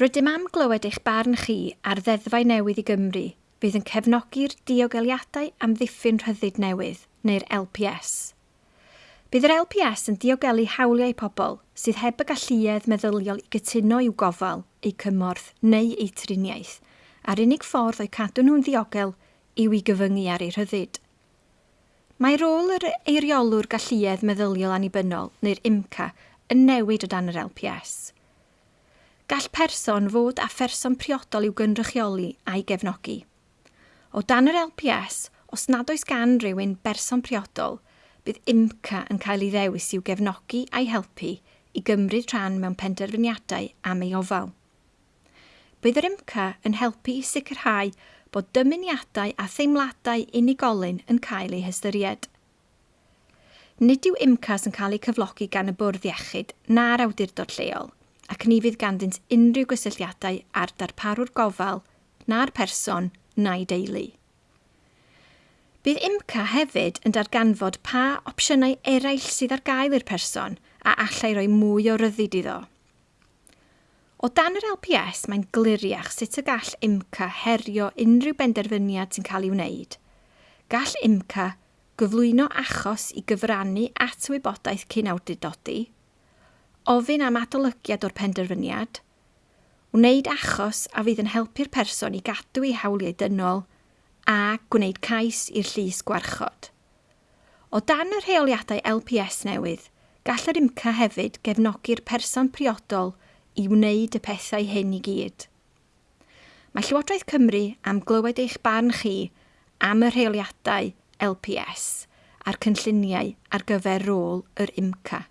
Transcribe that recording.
Rydym am glywed eich barn chi ar ddeddfau newydd i Gymru fydd yn cefnogi'r diogeliadau amddiffyn rhyddid newydd, neu'r LPS. Bydd yr LPS yn diogelu hawliau pobl sydd heb y galluedd meddyliol i gytuno i'w gofal, eu cymorth neu eu triniaeth, a'r unig ffordd o'i cadw nhw'n ddiogel yw i gyfyngu ar eu rhyddid. Mae rôl yr eiriolwr galluedd meddyliol annibynnol, neu'r IMCA, yn newid o dan yr LPS gall person fod a pherson priodol i'w gynrychioli a'i gefnogi. O dan yr LPS, os nad oes gan rhywun berson priodol, bydd IMCA yn cael ei ddewis i'w gefnogi a'i helpu i gymryd rhan mewn penderfyniadau am ei ofal. Bydd yr IMCA yn helpu i sicrhau bod dymuniadau a theimladau unigolyn yn cael eu hystyried. Nid yw IMCAS yn cael eu cyflogi gan y bwrdd iechyd na'r awdurdod lleol, ac ni fydd ganddynt unrhyw gysylltiadau ar darparwr gofal na'r person na'i deulu. Bydd IMCA hefyd yn darganfod pa opsiynau eraill sydd ar gael i'r person a allai roi mwy o ryddid iddo. O dan yr LPS, mae'n gliriach sut y gall IMCA herio unrhyw benderfyniad sy'n cael ei wneud. Gall IMCA gyflwyno achos i gyfrannu at wybodaeth cyn awdurdodi, ofyn am adolygiad o'r penderfyniad, wneud achos a fydd yn helpu'r person i gadw ei hawliau dynol a gwneud cais i'r llys gwarchod. O dan y rheoliadau LPS newydd, gall yr IMCA hefyd gefnogi'r person priodol i wneud y pethau hyn i gyd. Mae Llywodraeth Cymru am glywed eich barn chi am y rheoliadau LPS a'r cynlluniau ar gyfer rôl yr IMCA.